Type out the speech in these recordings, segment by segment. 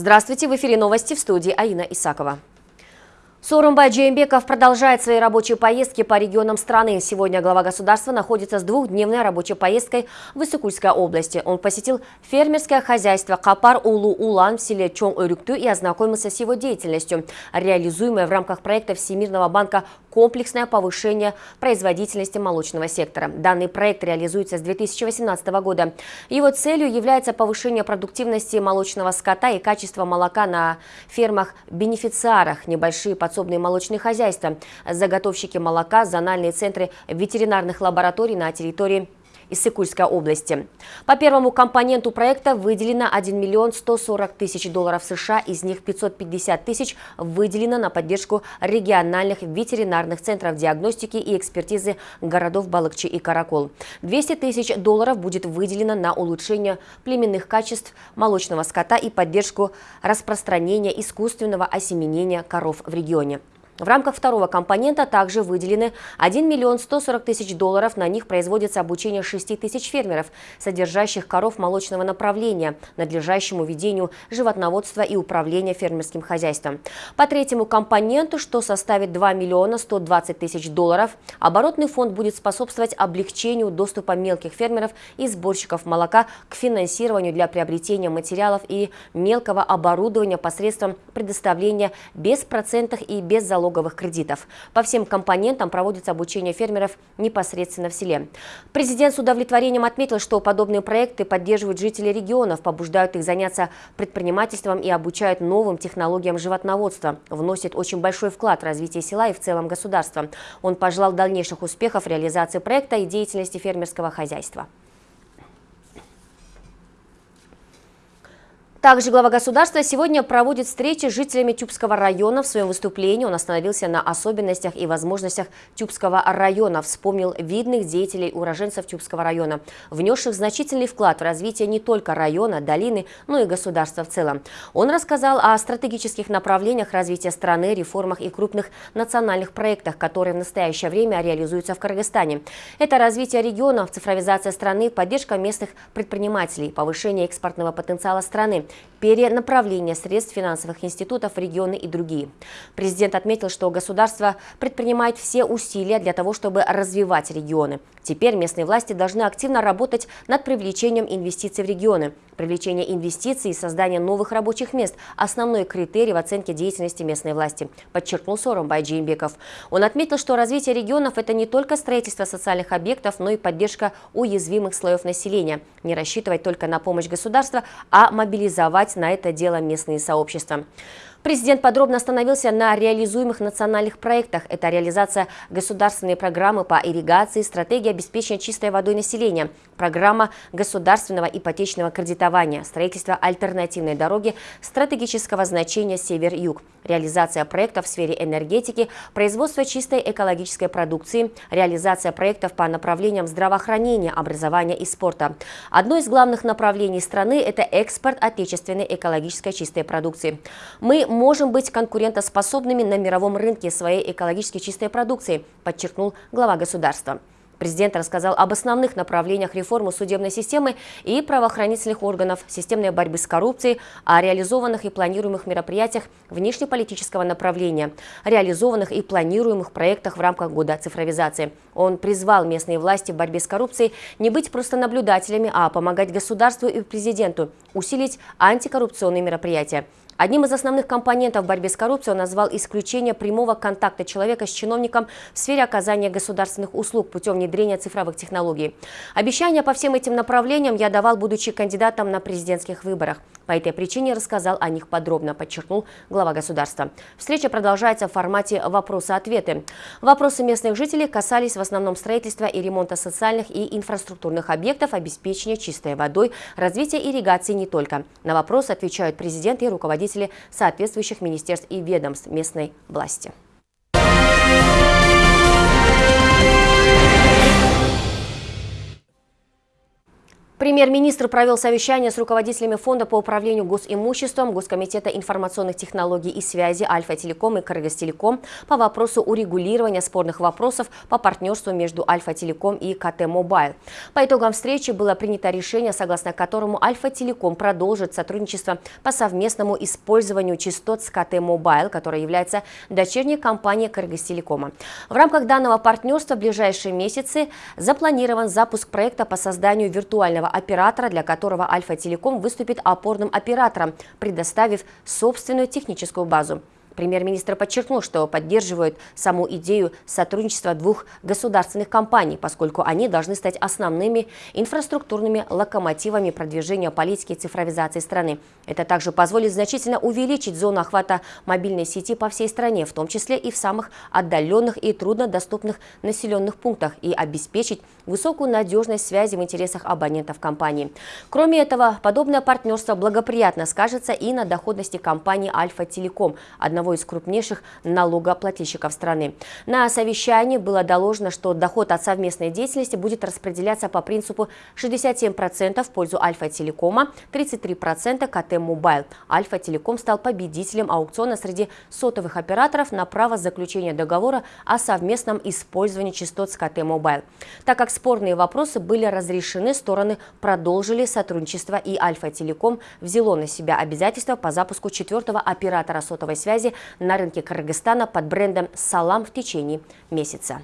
Здравствуйте, в эфире новости в студии Аина Исакова. Сооронбай Джеймбеков продолжает свои рабочие поездки по регионам страны. Сегодня глава государства находится с двухдневной рабочей поездкой в Иссыкульской области. Он посетил фермерское хозяйство Капар-Улу-Улан в селе Чон-Урюкту и ознакомился с его деятельностью, реализуемой в рамках проекта Всемирного банка «Комплексное повышение производительности молочного сектора». Данный проект реализуется с 2018 года. Его целью является повышение продуктивности молочного скота и качества молока на фермах-бенефициарах, небольшие подсобные подсобные молочные хозяйства, заготовщики молока, зональные центры ветеринарных лабораторий на территории Иссыкульской области. По первому компоненту проекта выделено 1 миллион 140 тысяч долларов США, из них 550 тысяч выделено на поддержку региональных ветеринарных центров диагностики и экспертизы городов Балыкчи и Каракол. 200 тысяч долларов будет выделено на улучшение племенных качеств молочного скота и поддержку распространения искусственного осеменения коров в регионе. В рамках второго компонента также выделены 1 миллион 140 тысяч долларов. На них производится обучение 6 тысяч фермеров, содержащих коров молочного направления, надлежащему ведению животноводства и управления фермерским хозяйством. По третьему компоненту, что составит 2 миллиона 120 тысяч долларов, оборотный фонд будет способствовать облегчению доступа мелких фермеров и сборщиков молока к финансированию для приобретения материалов и мелкого оборудования посредством предоставления беспроцентных и без залогов налоговых кредитов. По всем компонентам проводится обучение фермеров непосредственно в селе. Президент с удовлетворением отметил, что подобные проекты поддерживают жители регионов, побуждают их заняться предпринимательством и обучают новым технологиям животноводства, вносит очень большой вклад в развитие села и в целом государства. Он пожелал дальнейших успехов реализации проекта и деятельности фермерского хозяйства. Также глава государства сегодня проводит встречи с жителями Тюбского района. В своем выступлении он остановился на особенностях и возможностях Тюбского района, вспомнил видных деятелей уроженцев Тюбского района, внесших значительный вклад в развитие не только района, долины, но и государства в целом. Он рассказал о стратегических направлениях развития страны, реформах и крупных национальных проектах, которые в настоящее время реализуются в Кыргызстане. Это развитие регионов, цифровизация страны, поддержка местных предпринимателей, повышение экспортного потенциала страны, перенаправление средств финансовых институтов в регионы и другие. Президент отметил, что государство предпринимает все усилия для того, чтобы развивать регионы. Теперь местные власти должны активно работать над привлечением инвестиций в регионы. Привлечение инвестиций и создание новых рабочих мест – основной критерий в оценке деятельности местной власти, подчеркнул Сооронбай Джеймбеков. Он отметил, что развитие регионов – это не только строительство социальных объектов, но и поддержка уязвимых слоев населения. Не рассчитывать только на помощь государства, а мобилизовать на это дело местные сообщества. Президент подробно остановился на реализуемых национальных проектах. Это реализация государственной программы по ирригации, стратегия обеспечения чистой водой населения, программа государственного ипотечного кредитования, строительство альтернативной дороги стратегического значения север-юг, реализация проектов в сфере энергетики, производство чистой экологической продукции, реализация проектов по направлениям здравоохранения, образования и спорта. Одно из главных направлений страны – это экспорт отечественной экологической чистой продукции. Мы можем быть конкурентоспособными на мировом рынке своей экологически чистой продукции, подчеркнул глава государства. Президент рассказал об основных направлениях реформы судебной системы и правоохранительных органов, системной борьбы с коррупцией, о реализованных и планируемых мероприятиях внешнеполитического направления, реализованных и планируемых проектах в рамках года цифровизации. Он призвал местные власти в борьбе с коррупцией не быть просто наблюдателями, а помогать государству и президенту усилить антикоррупционные мероприятия. Одним из основных компонентов борьбы с коррупцией он назвал исключение прямого контакта человека с чиновником в сфере оказания государственных услуг путем внедрения цифровых технологий. Обещания по всем этим направлениям я давал, будучи кандидатом на президентских выборах. По этой причине рассказал о них подробно, подчеркнул глава государства. Встреча продолжается в формате вопросы-ответы. Вопросы местных жителей касались в основном строительства и ремонта социальных и инфраструктурных объектов, обеспечения чистой водой, развития ирригации не только. На вопросы отвечают президент и руководители соответствующих министерств и ведомств местной власти. Премьер-министр провел совещание с руководителями Фонда по управлению госимуществом, Госкомитета информационных технологий и связи Альфа-Телеком и Кыргызтелеком по вопросу урегулирования спорных вопросов по партнерству между Альфа-Телеком и КТ Мобайл. По итогам встречи было принято решение, согласно которому Альфа-Телеком продолжит сотрудничество по совместному использованию частот с КТ Мобайл, которая является дочерней компанией Кыргызтелекома. В рамках данного партнерства в ближайшие месяцы запланирован запуск проекта по созданию виртуального оператора, для которого Альфа-Телеком выступит опорным оператором, предоставив собственную техническую базу. Премьер-министр подчеркнул, что поддерживают саму идею сотрудничества двух государственных компаний, поскольку они должны стать основными инфраструктурными локомотивами продвижения политики цифровизации страны. Это также позволит значительно увеличить зону охвата мобильной сети по всей стране, в том числе и в самых отдаленных и труднодоступных населенных пунктах, и обеспечить высокую надежность связи в интересах абонентов компании. Кроме этого, подобное партнерство благоприятно скажется и на доходности компании «Альфа-Телеком», одного одного из крупнейших налогоплательщиков страны. На совещании было доложено, что доход от совместной деятельности будет распределяться по принципу 67% в пользу Альфа-Телекома, 33% КТ Мобайл. Альфа-Телеком стал победителем аукциона среди сотовых операторов на право заключения договора о совместном использовании частот с КТ Мобайл. Так как спорные вопросы были разрешены, стороны продолжили сотрудничество и Альфа-Телеком взяло на себя обязательства по запуску четвертого оператора сотовой связи на рынке Кыргызстана под брендом «Салам» в течение месяца.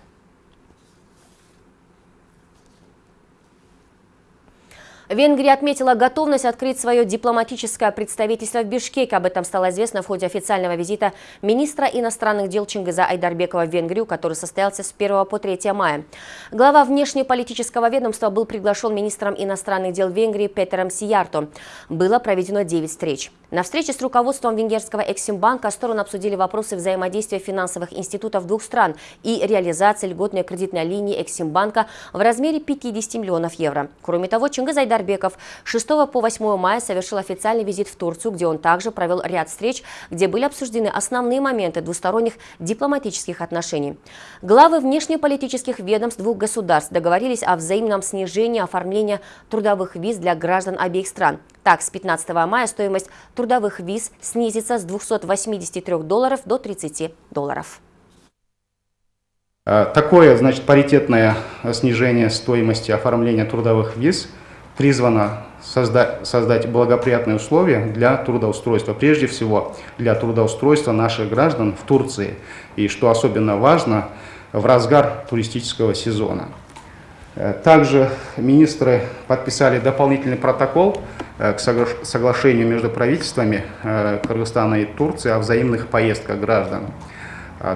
Венгрия отметила готовность открыть свое дипломатическое представительство в Бишкеке. Об этом стало известно в ходе официального визита министра иностранных дел Чингиза Айдарбекова в Венгрию, который состоялся с 1 по 3 мая. Глава внешнеполитического ведомства был приглашен министром иностранных дел Венгрии Петером Сиярто. Было проведено 9 встреч. На встрече с руководством венгерского Эксимбанка стороны обсудили вопросы взаимодействия финансовых институтов двух стран и реализации льготной кредитной линии Эксимбанка в размере 50 миллионов евро. Кроме того, Чингиз Айдарбеков 6 по 8 мая совершил официальный визит в Турцию, где он также провел ряд встреч, где были обсуждены основные моменты двусторонних дипломатических отношений. Главы внешнеполитических ведомств двух государств договорились о взаимном снижении оформления трудовых виз для граждан обеих стран. Так, с 15 мая стоимость трудовых виз снизится с 283 долларов до 30 долларов. А, такое, значит, паритетное снижение стоимости оформления трудовых виз призвано созда создать благоприятные условия для трудоустройства, прежде всего для трудоустройства наших граждан в Турции. И что особенно важно, в разгар туристического сезона. Э, также министры подписали дополнительный протокол э, к соглашению между правительствами э, Кыргызстана и Турции о взаимных поездках граждан.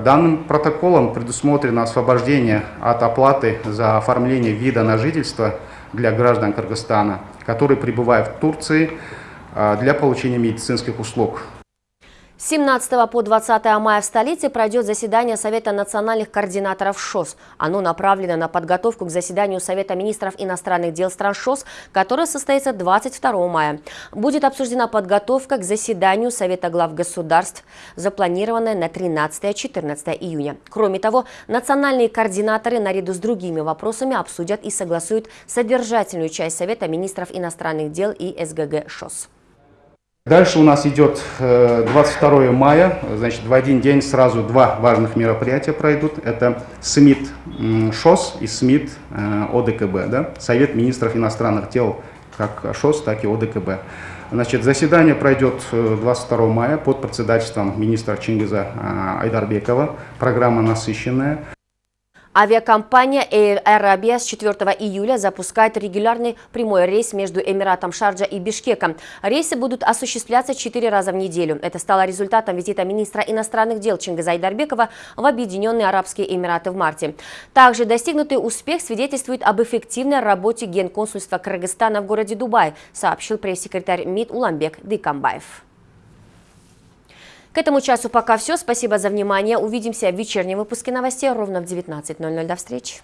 Данным протоколом предусмотрено освобождение от оплаты за оформление вида на жительство для граждан Кыргызстана, которые прибывают в Турции для получения медицинских услуг. С 17 по 20 мая в столице пройдет заседание Совета национальных координаторов ШОС. Оно направлено на подготовку к заседанию Совета министров иностранных дел стран ШОС, которое состоится 22 мая. Будет обсуждена подготовка к заседанию Совета глав государств, запланированная на 13-14 июня. Кроме того, национальные координаторы наряду с другими вопросами обсудят и согласуют содержательную часть Совета министров иностранных дел и СГГ ШОС. Дальше у нас идет 22 э, мая, значит, в один день сразу два важных мероприятия пройдут. Это СМИТ ШОС и СМИТ э, ОДКБ, да? Совет министров иностранных дел как ШОС, так и ОДКБ. Значит, заседание пройдет 22 э, мая под председательством министра Чингиза Айдарбекова. Программа насыщенная. Авиакомпания Air Arabia с 4 июля запускает регулярный прямой рейс между Эмиратом Шарджа и Бишкеком. Рейсы будут осуществляться 4 раза в неделю. Это стало результатом визита министра иностранных дел Чингиза Айдарбекова в Объединенные Арабские Эмираты в марте. Также достигнутый успех свидетельствует об эффективной работе Генконсульства Кыргызстана в городе Дубай, сообщил пресс-секретарь МИД Уламбек Дыкамбаев. К этому часу пока все. Спасибо за внимание. Увидимся в вечернем выпуске новостей ровно в 19.00. До встречи.